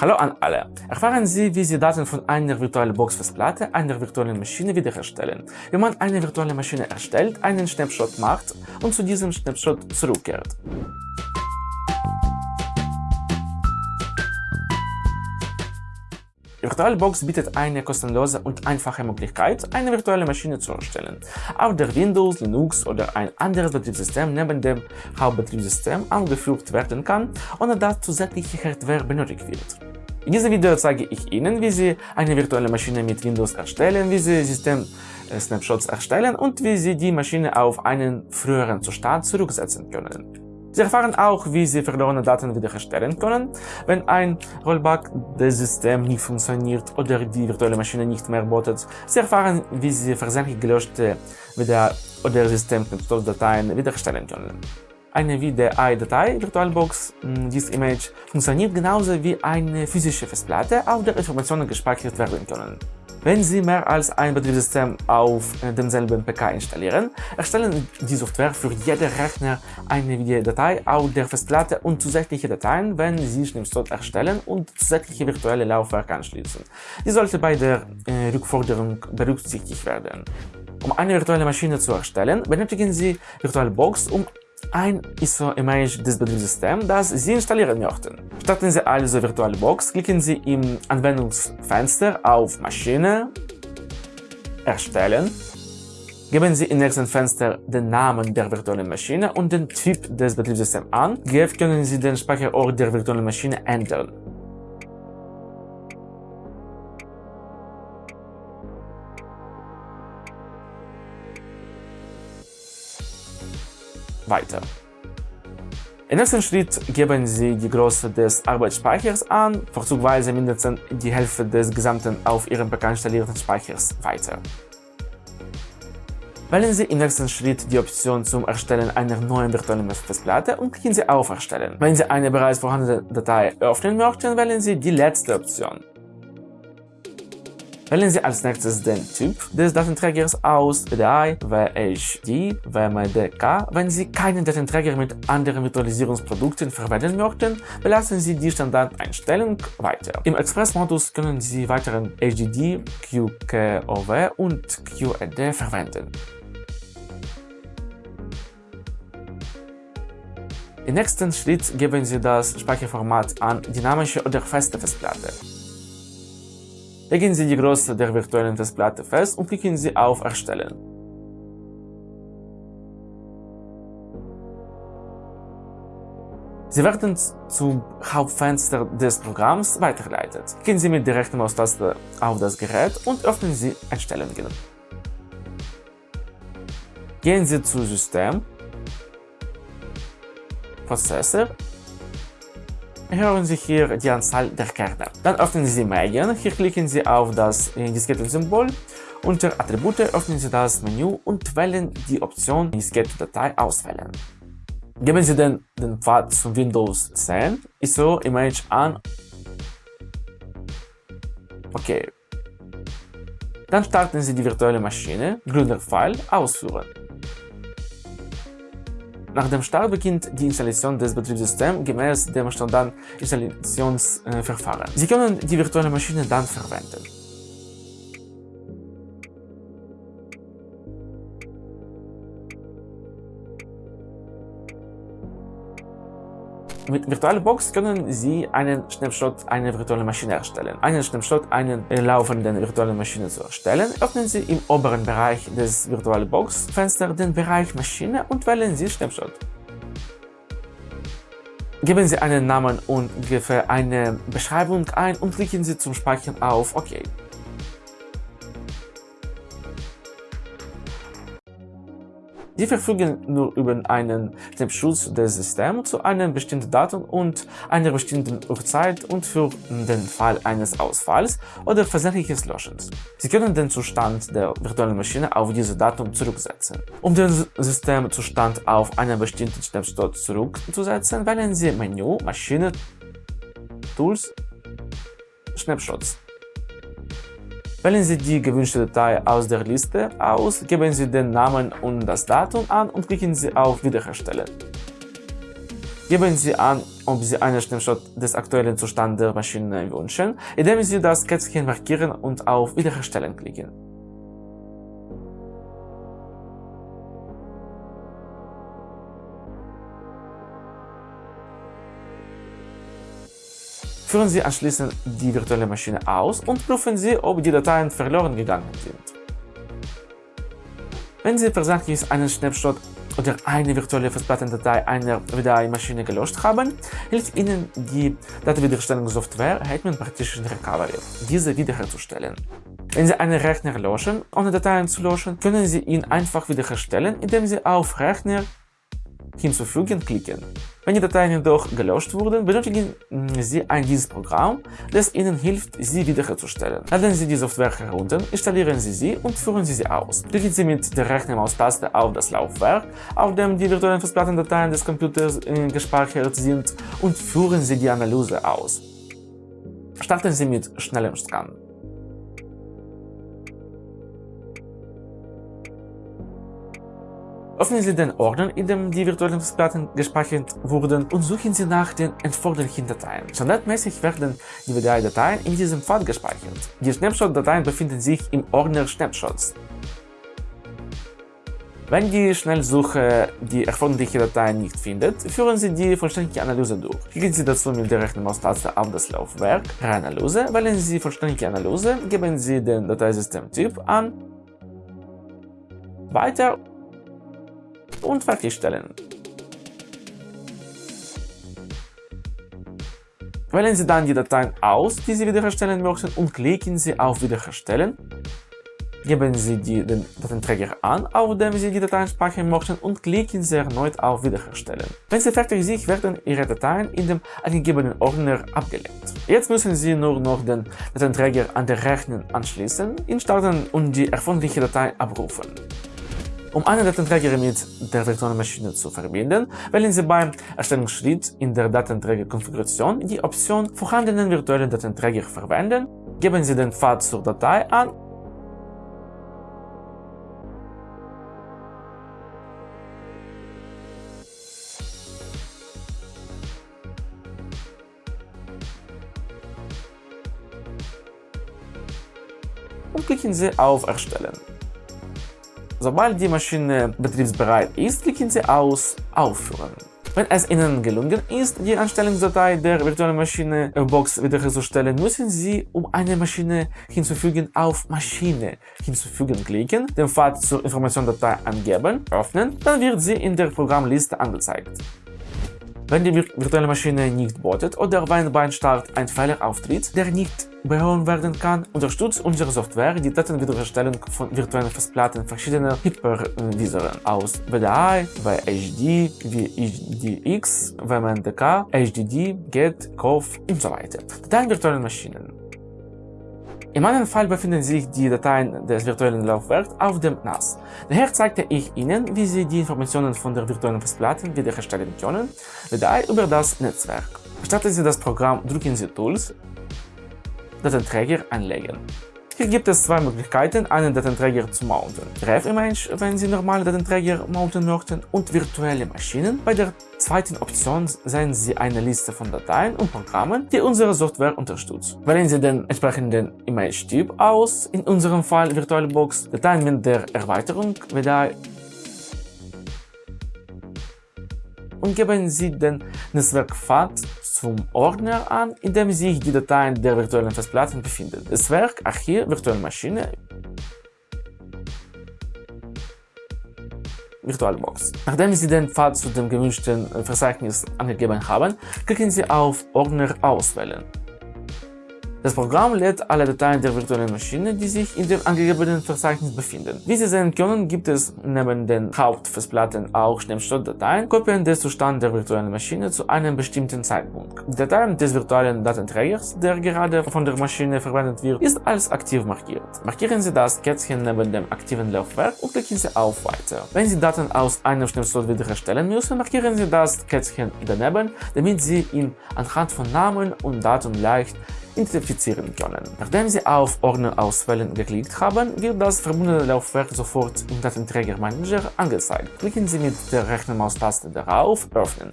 Hallo an alle! Erfahren Sie, wie Sie Daten von einer virtuellen Box-Festplatte einer virtuellen Maschine wiederherstellen, wie man eine virtuelle Maschine erstellt, einen Snapshot macht und zu diesem Snapshot zurückkehrt. VirtualBox bietet eine kostenlose und einfache Möglichkeit, eine virtuelle Maschine zu erstellen, auf der Windows, Linux oder ein anderes Betriebssystem neben dem Hauptbetriebssystem angeführt werden kann, ohne dass zusätzliche Hardware benötigt wird. In diesem Video zeige ich Ihnen, wie Sie eine virtuelle Maschine mit Windows erstellen, wie Sie System-Snapshots erstellen und wie Sie die Maschine auf einen früheren Zustand zurücksetzen können. Sie erfahren auch, wie Sie verlorene Daten wiederherstellen können, wenn ein Rollback des Systems nicht funktioniert oder die virtuelle Maschine nicht mehr bootet. Sie erfahren, wie Sie versehentlich gelöschte Video- oder System-Dateien wiederherstellen können. Eine VDI-Datei, VirtualBox, hm, dieses Image, funktioniert genauso wie eine physische Festplatte, auf der Informationen gespeichert werden können. Wenn Sie mehr als ein Betriebssystem auf äh, demselben PK installieren, erstellen die Software für jeden Rechner eine Videodatei auf der Festplatte und zusätzliche Dateien, wenn Sie Snapshot erstellen und zusätzliche virtuelle Laufwerke anschließen. Die sollte bei der äh, Rückforderung berücksichtigt werden. Um eine virtuelle Maschine zu erstellen, benötigen Sie VirtualBox, um ein ISO-Image des Betriebssystems, das Sie installieren möchten. Starten Sie also VirtualBox, klicken Sie im Anwendungsfenster auf Maschine, Erstellen, Geben Sie im nächsten Fenster den Namen der virtuellen Maschine und den Typ des Betriebssystems an. GF können Sie den Speicherort der virtuellen Maschine ändern. Weiter. Im nächsten Schritt geben Sie die Größe des Arbeitsspeichers an, vorzugsweise mindestens die Hälfte des gesamten auf Ihrem PK installierten Speichers weiter. Wählen Sie im nächsten Schritt die Option zum Erstellen einer neuen virtuellen Festplatte und klicken Sie auf Erstellen. Wenn Sie eine bereits vorhandene Datei öffnen möchten, wählen Sie die letzte Option. Wählen Sie als nächstes den Typ des Datenträgers aus, PDI, WHD, WMDK. Wenn Sie keinen Datenträger mit anderen Virtualisierungsprodukten verwenden möchten, belassen Sie die Standardeinstellung weiter. Im Express-Modus können Sie weiteren HDD, QKOW und QED verwenden. Im nächsten Schritt geben Sie das Speicherformat an dynamische oder feste Festplatte. Legen Sie die Größe der virtuellen Festplatte fest und klicken Sie auf Erstellen. Sie werden zum Hauptfenster des Programms weitergeleitet. Klicken Sie mit der rechten Maustaste auf das Gerät und öffnen Sie Einstellungen. Gehen Sie zu System, Prozessor hören Sie hier die Anzahl der Kerne. Dann öffnen Sie Medien, hier klicken Sie auf das Diskettensymbol. Unter Attribute öffnen Sie das Menü und wählen die Option Diskette-Datei auswählen. Geben Sie den, den Pfad zum Windows 10 ISO Image an. Okay. Dann starten Sie die virtuelle Maschine, grüner Pfeil, ausführen. Nach dem Start beginnt die Installation des Betriebssystems gemäß dem Standard-Installationsverfahren. Sie können die virtuelle Maschine dann verwenden. Mit VirtualBox können Sie einen Snapshot einer virtuellen Maschine erstellen. Einen Snapshot einer laufenden virtuellen Maschine zu erstellen, öffnen Sie im oberen Bereich des VirtualBox-Fensters den Bereich Maschine und wählen Sie Snapshot. Geben Sie einen Namen und ungefähr eine Beschreibung ein und klicken Sie zum Speichern auf OK. Sie verfügen nur über einen Schutz des Systems zu einem bestimmten Datum und einer bestimmten Uhrzeit und für den Fall eines Ausfalls oder versehentliches Löschens. Sie können den Zustand der virtuellen Maschine auf dieses Datum zurücksetzen. Um den Systemzustand auf einen bestimmten Snapshot zurückzusetzen, wählen Sie Menü Maschine Tools Snapshots. Wählen Sie die gewünschte Datei aus der Liste aus, geben Sie den Namen und das Datum an und klicken Sie auf Wiederherstellen. Geben Sie an, ob Sie einen Schnellshot des aktuellen Zustands der Maschine wünschen, indem Sie das Kätzchen markieren und auf Wiederherstellen klicken. Führen Sie anschließend die virtuelle Maschine aus und prüfen Sie, ob die Dateien verloren gegangen sind. Wenn Sie versehentlich einen Snapshot oder eine virtuelle Festplattendatei einer VDI-Maschine gelöscht haben, hilft Ihnen die Datenwiederherstellungssoftware Hetman Partition Recovery, diese wiederherzustellen. Wenn Sie einen Rechner löschen, ohne Dateien zu löschen, können Sie ihn einfach wiederherstellen, indem Sie auf Rechner hinzufügen klicken. Wenn die Dateien jedoch gelöscht wurden, benötigen Sie ein dieses Programm, das Ihnen hilft, sie wiederherzustellen. Laden Sie die Software herunter, installieren Sie sie und führen Sie sie aus. Klicken Sie mit der Rechnermaustaste auf das Laufwerk, auf dem die virtuellen Festplattendateien des Computers äh, gespeichert sind und führen Sie die Analyse aus. Starten Sie mit schnellem Scan. Öffnen Sie den Ordner, in dem die virtuellen Festplatten gespeichert wurden und suchen Sie nach den erforderlichen Dateien. Standardmäßig werden die VDI-Dateien in diesem Pfad gespeichert. Die Snapshot-Dateien befinden sich im Ordner Snapshots. Wenn die Schnellsuche die erforderliche Datei nicht findet, führen Sie die vollständige Analyse durch. Klicken Sie dazu mit der rechten Maustaste auf das Laufwerk Reanalyse, wählen Sie vollständige Analyse, geben Sie den Dateisystemtyp an, weiter und fertigstellen. Wählen Sie dann die Dateien aus, die Sie wiederherstellen möchten und klicken Sie auf Wiederherstellen. Geben Sie die, den Datenträger an, auf dem Sie die Dateien speichern möchten und klicken Sie erneut auf Wiederherstellen. Wenn Sie fertig sind, werden Ihre Dateien in dem angegebenen Ordner abgelegt. Jetzt müssen Sie nur noch den Datenträger an den Rechner anschließen, ihn starten und die erforderliche Datei abrufen. Um einen Datenträger mit der virtuellen Maschine zu verbinden, wählen Sie beim Erstellungsschritt in der Datenträgerkonfiguration die Option Vorhandenen virtuellen Datenträger verwenden, geben Sie den Pfad zur Datei an und klicken Sie auf Erstellen. Sobald die Maschine betriebsbereit ist, klicken Sie aus Aufführen. Wenn es Ihnen gelungen ist, die Anstellungsdatei der virtuellen Maschine Box wiederherzustellen, müssen Sie, um eine Maschine hinzufügen, auf Maschine hinzufügen klicken, den Pfad zur Informationsdatei angeben, öffnen, dann wird sie in der Programmliste angezeigt. Wenn die virtuelle Maschine nicht bootet oder wenn beim Start ein Fehler auftritt, der nicht behoben werden kann, unterstützt unsere Software die Datenwiederherstellung von virtuellen Festplatten verschiedener Hypervisoren aus VDI, VHD, VHDX, WMDK, HDD, GET, COV und so weiter. Dateien virtuellen Maschinen. In meinem Fall befinden sich die Dateien des virtuellen Laufwerks auf dem NAS. Daher zeigte ich Ihnen, wie Sie die Informationen von der virtuellen Festplatte wiederherstellen können, VDI über das Netzwerk. Starten Sie das Programm, drücken Sie Tools, Datenträger anlegen. Hier gibt es zwei Möglichkeiten, einen Datenträger zu mounten. REF-Image, wenn Sie normale Datenträger mounten möchten, und virtuelle Maschinen. Bei der zweiten Option sehen Sie eine Liste von Dateien und Programmen, die unsere Software unterstützt. Wählen Sie den entsprechenden Image-Typ aus, in unserem Fall VirtualBox, Dateien mit der Erweiterung WDI und geben Sie den Netzwerkpfad zum Ordner an, in dem sich die Dateien der virtuellen Festplatten befinden. Netzwerk, Archiv, virtuelle Maschine, VirtualBox. Nachdem Sie den Pfad zu dem gewünschten Verzeichnis angegeben haben, klicken Sie auf Ordner auswählen. Das Programm lädt alle Dateien der virtuellen Maschine, die sich in dem angegebenen Verzeichnis befinden. Wie Sie sehen können, gibt es neben den Hauptfestplatten auch Snapshot-Dateien, Kopien des Zustands der virtuellen Maschine zu einem bestimmten Zeitpunkt. Die Datei des virtuellen Datenträgers, der gerade von der Maschine verwendet wird, ist als aktiv markiert. Markieren Sie das Kätzchen neben dem aktiven Laufwerk und klicken Sie auf Weiter. Wenn Sie Daten aus einem Snapshot wiederherstellen müssen, markieren Sie das Kätzchen daneben, damit Sie ihn anhand von Namen und Datum leicht identifizieren können. Nachdem Sie auf Ordner auswählen geklickt haben, wird das verbundene Laufwerk sofort im Datenträgermanager angezeigt. Klicken Sie mit der rechten Maustaste darauf Öffnen.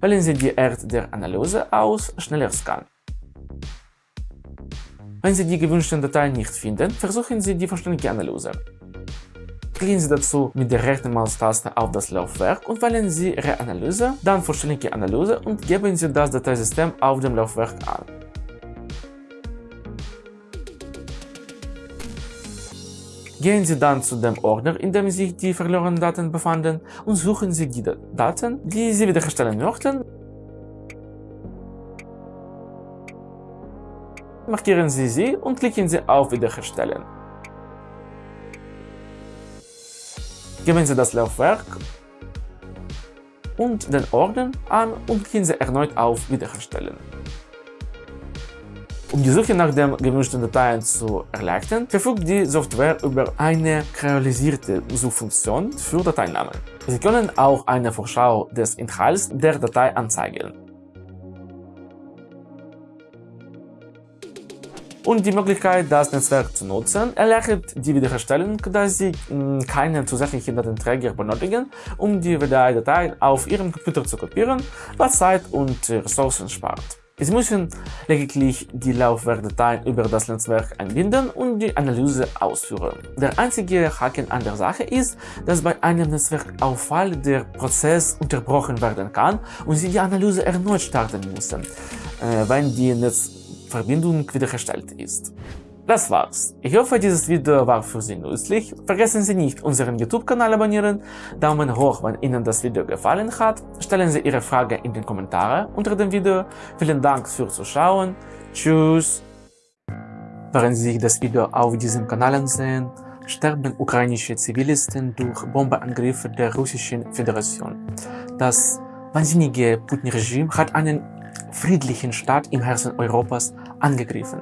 Wählen Sie die Art der Analyse aus Schneller Scan. Wenn Sie die gewünschten Dateien nicht finden, versuchen Sie die vollständige Analyse. Klicken Sie dazu mit der rechten Maustaste auf das Laufwerk und wählen Sie Reanalyse, dann vollständige Analyse und geben Sie das Dateisystem auf dem Laufwerk an. Gehen Sie dann zu dem Ordner, in dem sich die verlorenen Daten befanden und suchen Sie die Daten, die Sie wiederherstellen möchten. Markieren Sie sie und klicken Sie auf Wiederherstellen. Geben Sie das Laufwerk und den Ordner an und klicken Sie erneut auf Wiederherstellen. Um die Suche nach den gewünschten Dateien zu erleichtern, verfügt die Software über eine kreolisierte Suchfunktion für Dateinamen. Sie können auch eine Vorschau des Inhalts der Datei anzeigen. Und die Möglichkeit, das Netzwerk zu nutzen, erleichtert die Wiederherstellung, da Sie hm, keinen zusätzlichen Datenträger benötigen, um die WDI-Dateien auf Ihrem Computer zu kopieren, was Zeit und Ressourcen spart. Sie müssen lediglich die Laufwerkdateien über das Netzwerk einbinden und die Analyse ausführen. Der einzige Haken an der Sache ist, dass bei einem Netzwerkauffall der Prozess unterbrochen werden kann und Sie die Analyse erneut starten müssen, äh, wenn die Netzverbindung wiederhergestellt ist. Das war's. Ich hoffe, dieses Video war für Sie nützlich. Vergessen Sie nicht, unseren YouTube-Kanal abonnieren, Daumen hoch, wenn Ihnen das Video gefallen hat, stellen Sie Ihre Frage in den Kommentaren unter dem Video. Vielen Dank fürs Zuschauen. Tschüss. Während Sie sich das Video auf diesem Kanal ansehen, sterben ukrainische Zivilisten durch Bombeangriffe der Russischen Föderation. Das wahnsinnige Putin-Regime hat einen friedlichen Staat im Herzen Europas angegriffen.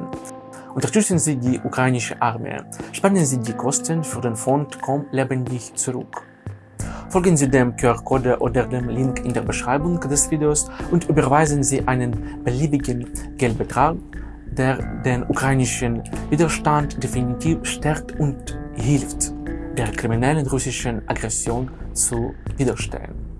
Unterstützen Sie die ukrainische Armee. Sparen Sie die Kosten für den Fond Komm lebendig zurück. Folgen Sie dem QR-Code oder dem Link in der Beschreibung des Videos und überweisen Sie einen beliebigen Geldbetrag, der den ukrainischen Widerstand definitiv stärkt und hilft, der kriminellen russischen Aggression zu widerstehen.